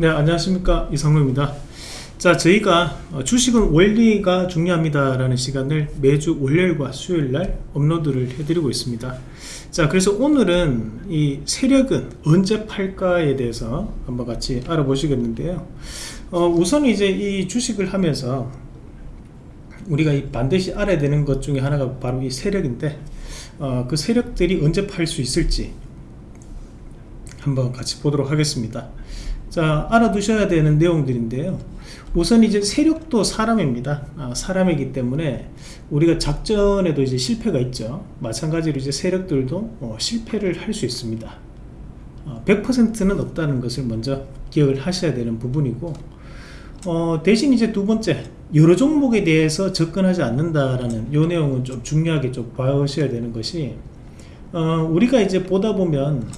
네 안녕하십니까. 이상로입니다. 자 저희가 어, 주식은 원리가 중요합니다 라는 시간을 매주 월요일과 수요일날 업로드를 해드리고 있습니다. 자 그래서 오늘은 이 세력은 언제 팔까에 대해서 한번 같이 알아보시겠는데요. 어, 우선 이제 이 주식을 하면서 우리가 반드시 알아야 되는 것 중에 하나가 바로 이 세력인데 어, 그 세력들이 언제 팔 수 있을지 한번 같이 보도록 하겠습니다 자 알아두셔야 되는 내용들인데요. 우선 이제 세력도 사람입니다. 아, 사람이기 때문에 우리가 작전에도 이제 실패가 있죠. 마찬가지로 이제 세력들도 어, 실패를 할 수 있습니다. 어, 100%는 없다는 것을 먼저 기억을 하셔야 되는 부분이고 어, 대신 이제 두 번째 여러 종목에 대해서 접근하지 않는다라는 이 내용은 좀 중요하게 좀 봐주셔야 되는 것이 어, 우리가 이제 보다 보면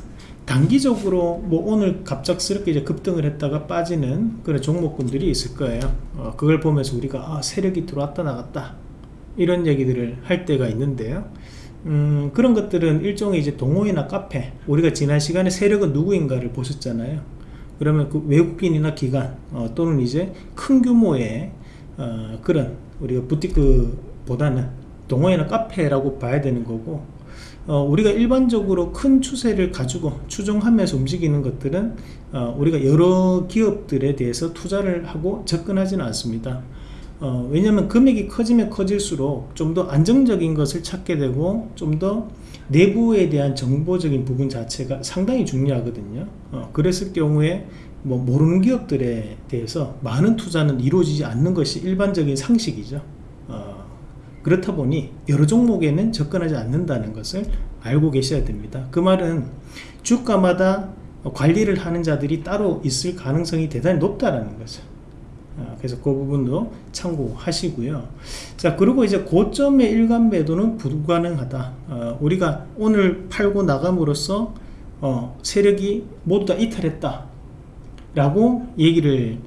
단기적으로 뭐 오늘 갑작스럽게 이제 급등을 했다가 빠지는 그런 종목군들이 있을 거예요. 어, 그걸 보면서 우리가 아 세력이 들어왔다 나갔다. 이런 얘기들을 할 때가 있는데요. 음, 그런 것들은 일종의 이제 동호회나 카페. 우리가 지난 시간에 세력은 누구인가를 보셨잖아요. 그러면 그 외국인이나 기관 어, 또는 이제 큰 규모의 어, 그런 우리가 부티크보다는 동호회나 카페라고 봐야 되는 거고 어, 우리가 일반적으로 큰 추세를 가지고 추종하면서 움직이는 것들은 어, 우리가 여러 기업들에 대해서 투자를 하고 접근하지는 않습니다. 어, 왜냐하면 금액이 커지면 커질수록 좀 더 안정적인 것을 찾게 되고 좀 더 내부에 대한 정보적인 부분 자체가 상당히 중요하거든요. 어, 그랬을 경우에 뭐 모르는 기업들에 대해서 많은 투자는 이루어지지 않는 것이 일반적인 상식이죠. 어, 그렇다 보니 여러 종목에는 접근하지 않는다는 것을 알고 계셔야 됩니다. 그 말은 주가마다 관리를 하는 자들이 따로 있을 가능성이 대단히 높다라는 거죠. 어, 그래서 그 부분도 참고하시고요. 자 그리고 이제 고점의 일간 매도는 불가능하다. 어, 우리가 오늘 팔고 나감으로써 어, 세력이 모두 다 이탈했다 라고 얘기를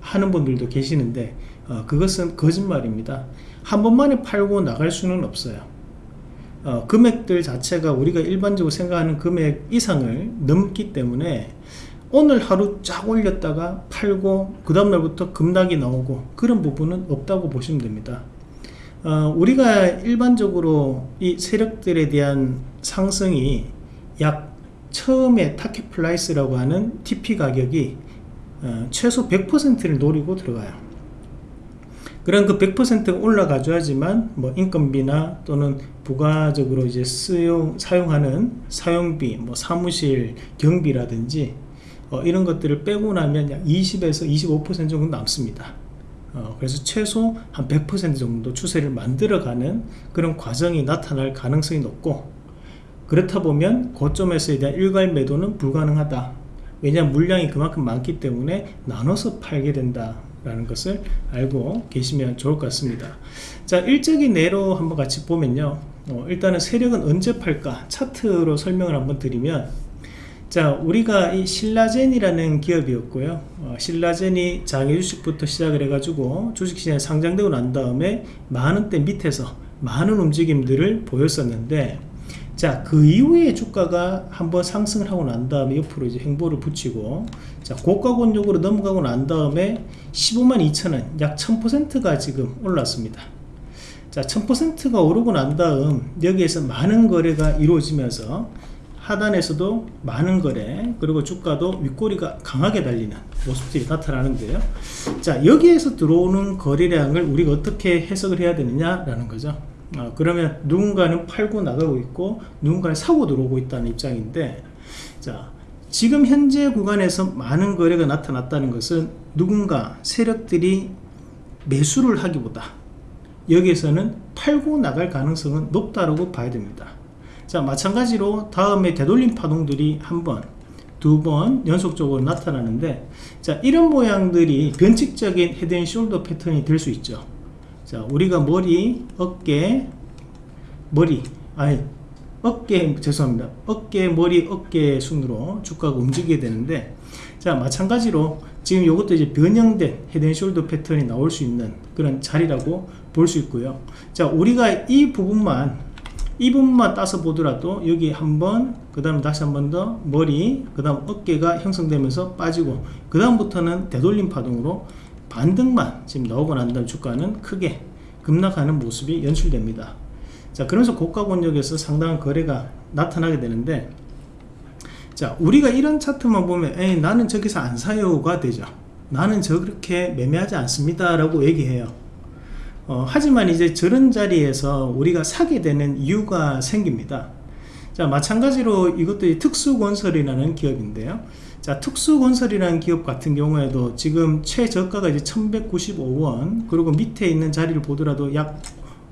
하는 분들도 계시는데 어, 그것은 거짓말입니다 한 번만에 팔고 나갈 수는 없어요. 어, 금액들 자체가 우리가 일반적으로 생각하는 금액 이상을 넘기 때문에 오늘 하루 쫙 올렸다가 팔고 그 다음날부터 급락이 나오고 그런 부분은 없다고 보시면 됩니다. 어, 우리가 일반적으로 이 세력들에 대한 상승이 약 처음에 target price라고 하는 TP 가격이 어, 최소 100%를 노리고 들어가요 그런 그 100%가 올라가줘야지만 뭐 인건비나 또는 부가적으로 이제 쓰용 사용하는 사용비 뭐 사무실 경비라든지 어, 이런 것들을 빼고 나면 약 20에서 25% 정도 남습니다. 어, 그래서 최소 한 100% 정도 추세를 만들어가는 그런 과정이 나타날 가능성이 높고 그렇다 보면 고점에서에 대한 일괄 매도는 불가능하다. 왜냐하면 물량이 그만큼 많기 때문에 나눠서 팔게 된다 라는 것을 알고 계시면 좋을 것 같습니다. 자 일적인 예로 한번 같이 보면요. 어, 일단은 세력은 언제 팔까? 차트로 설명을 한번 드리면 자 우리가 이 신라젠이라는 기업이었고요. 어, 신라젠이 장애 주식부터 시작을 해 가지고 주식시장에 상장되고 난 다음에 만원대 밑에서 많은 움직임들을 보였었는데 자, 그 이후에 주가가 한번 상승을 하고 난 다음에 옆으로 이제 행보를 붙이고 자, 고가 권역으로 넘어가고 난 다음에 15만 2천원 약 1000%가 지금 올랐습니다. 자, 1000%가 오르고 난 다음 여기에서 많은 거래가 이루어지면서 하단에서도 많은 거래 그리고 주가도 윗꼬리가 강하게 달리는 모습들이 나타나는데요 자 여기에서 들어오는 거래량을 우리가 어떻게 해석을 해야 되느냐 라는 거죠 어, 그러면 누군가는 팔고 나가고 있고 누군가는 사고 들어오고 있다는 입장인데 자 지금 현재 구간에서 많은 거래가 나타났다는 것은 누군가 세력들이 매수를 하기보다 여기에서는 팔고 나갈 가능성은 높다고 봐야 됩니다. 자 마찬가지로 다음에 되돌림 파동들이 한번 두 번 연속적으로 나타나는데 자 이런 모양들이 변칙적인 head and shoulder 패턴이 될 수 있죠 자 우리가 머리 어깨 머리. 아니 어깨 죄송합니다. 어깨 머리 어깨 순으로 주가가 움직이게 되는데 자 마찬가지로 지금 이것도 이제 변형된 헤드앤숄더 패턴이 나올 수 있는 그런 자리라고 볼 수 있고요. 자 우리가 이 부분만 이 부분만 따서 보더라도 여기 한번 그 다음 다시 한 번 더 머리 그 다음 어깨가 형성되면서 빠지고 그 다음부터는 되돌림 파동으로 반등만 지금 나오고 난 다음 주가는 크게 급락하는 모습이 연출됩니다. 자 그러면서 고가 권역에서 상당한 거래가 나타나게 되는데 자 우리가 이런 차트만 보면 에이 나는 저기서 안 사요가 되죠. 나는 저렇게 매매하지 않습니다 라고 얘기해요. 어, 하지만 이제 저런 자리에서 우리가 사게 되는 이유가 생깁니다. 자 마찬가지로 이것도 특수건설이라는 기업인데요 자 특수건설이라는 기업 같은 경우에도 지금 최저가가 이제 1195원 그리고 밑에 있는 자리를 보더라도 약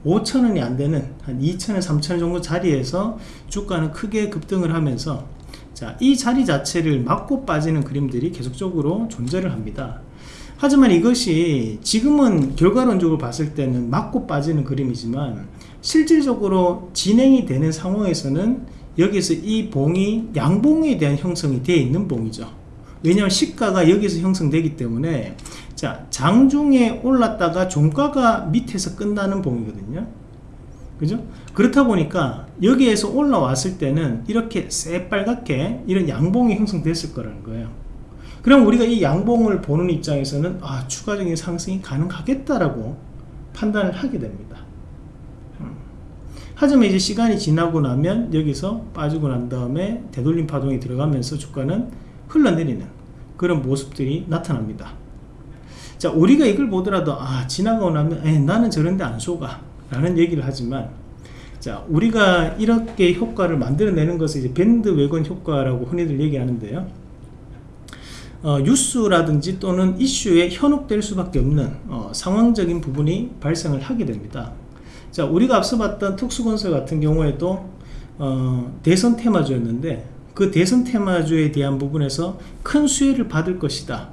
5천원이 안되는 한 2천원 3천원 정도 자리에서 주가는 크게 급등을 하면서 자, 이 자리 자체를 막고 빠지는 그림들이 계속적으로 존재를 합니다. 하지만 이것이 지금은 결과론적으로 봤을 때는 맞고 빠지는 그림이지만 실질적으로 진행이 되는 상황에서는 여기서 이 봉이 양봉에 대한 형성이 되어 있는 봉이죠 왜냐하면 시가가 여기서 형성되기 때문에 자 장중에 올랐다가 종가가 밑에서 끝나는 봉이거든요 그죠? 그렇다 보니까 여기에서 올라왔을 때는 이렇게 새빨갛게 이런 양봉이 형성됐을 거라는 거예요 그럼 우리가 이 양봉을 보는 입장에서는 아 추가적인 상승이 가능하겠다라고 판단을 하게 됩니다 음. 하지만 이제 시간이 지나고 나면 여기서 빠지고 난 다음에 되돌림 파동이 들어가면서 주가는 흘러내리는 그런 모습들이 나타납니다. 자 우리가 이걸 보더라도 아 지나가고 나면 에이, 나는 저런데 안 속아. 라는 얘기를 하지만 자 우리가 이렇게 효과를 만들어내는 것을 이제 밴드 웨건 효과라고 흔히들 얘기하는데요. 어, 뉴스라든지 또는 이슈에 현혹될 수밖에 없는 어, 상황적인 부분이 발생을 하게 됩니다 자 우리가 앞서 봤던 특수건설 같은 경우에도 어, 대선 테마주였는데 그 대선 테마주에 대한 부분에서 큰 수혜를 받을 것이다.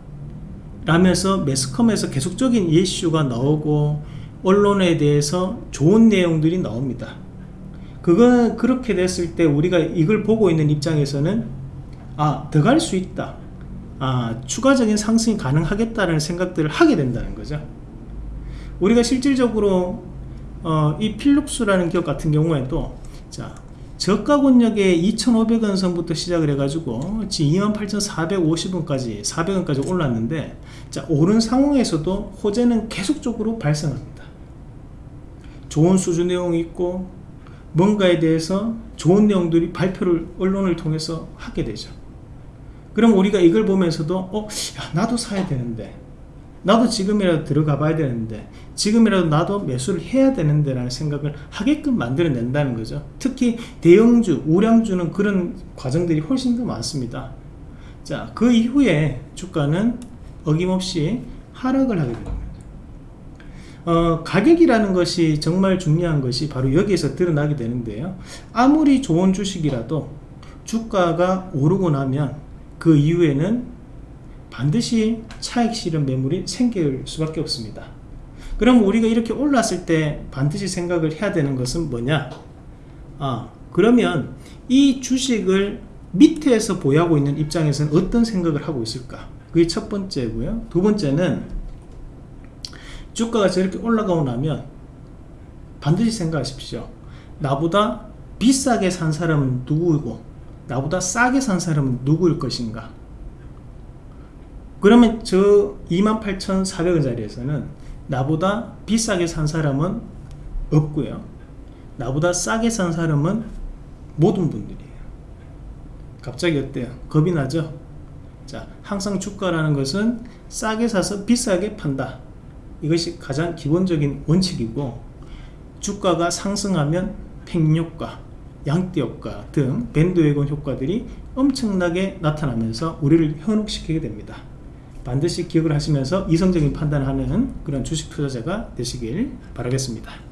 라면서 매스컴에서 계속적인 이슈가 나오고 언론에 대해서 좋은 내용들이 나옵니다. 그건 그렇게 됐을 때 우리가 이걸 보고 있는 입장에서는 아더갈수 있다. 아, 추가적인 상승이 가능하겠다는 생각들을 하게 된다는 거죠. 우리가 실질적으로 어, 이 필룩스라는 기업 같은 경우에도 자 저가 권역에 2,500원 선부터 시작을 해가지고 지금 28,450원까지 400원까지 올랐는데 자 오른 상황에서도 호재는 계속적으로 발생합니다. 좋은 수준 내용이 있고 뭔가에 대해서 좋은 내용들이 발표를 언론을 통해서 하게 되죠. 그럼 우리가 이걸 보면서도 어 야, 나도 사야 되는데 나도 지금이라도 들어가 봐야 되는데 지금이라도 나도 매수를 해야 되는데 라는 생각을 하게끔 만들어낸다는 거죠. 특히 대형주 우량주는 그런 과정들이 훨씬 더 많습니다. 자 그 이후에 주가는 어김없이 하락을 하게 됩니다. 어, 가격이라는 것이 정말 중요한 것이 바로 여기에서 드러나게 되는데요. 아무리 좋은 주식이라도 주가가 오르고 나면 그 이후에는 반드시 차익 실현 매물이 생길 수밖에 없습니다. 그럼 우리가 이렇게 올랐을 때 반드시 생각을 해야 되는 것은 뭐냐? 아 그러면 이 주식을 밑에서 보유하고 있는 입장에서는 어떤 생각을 하고 있을까? 그게 첫 번째고요. 두 번째는 주가가 저렇게 올라가고 나면 반드시 생각하십시오. 나보다 비싸게 산 사람은 누구이고 나보다 싸게 산 사람은 누구일 것인가 그러면 저 28,400원짜리에서는 나보다 비싸게 산 사람은 없고요 나보다 싸게 산 사람은 모든 분들이에요 갑자기 어때요? 겁이 나죠? 자, 항상 주가라는 것은 싸게 사서 비싸게 판다 이것이 가장 기본적인 원칙이고 주가가 상승하면 팽효과 양대 효과 등 밴드웨건 효과들이 엄청나게 나타나면서 우리를 현혹시키게 됩니다 반드시 기억을 하시면서 이성적인 판단을 하는 그런 주식 투자자가 되시길 바라겠습니다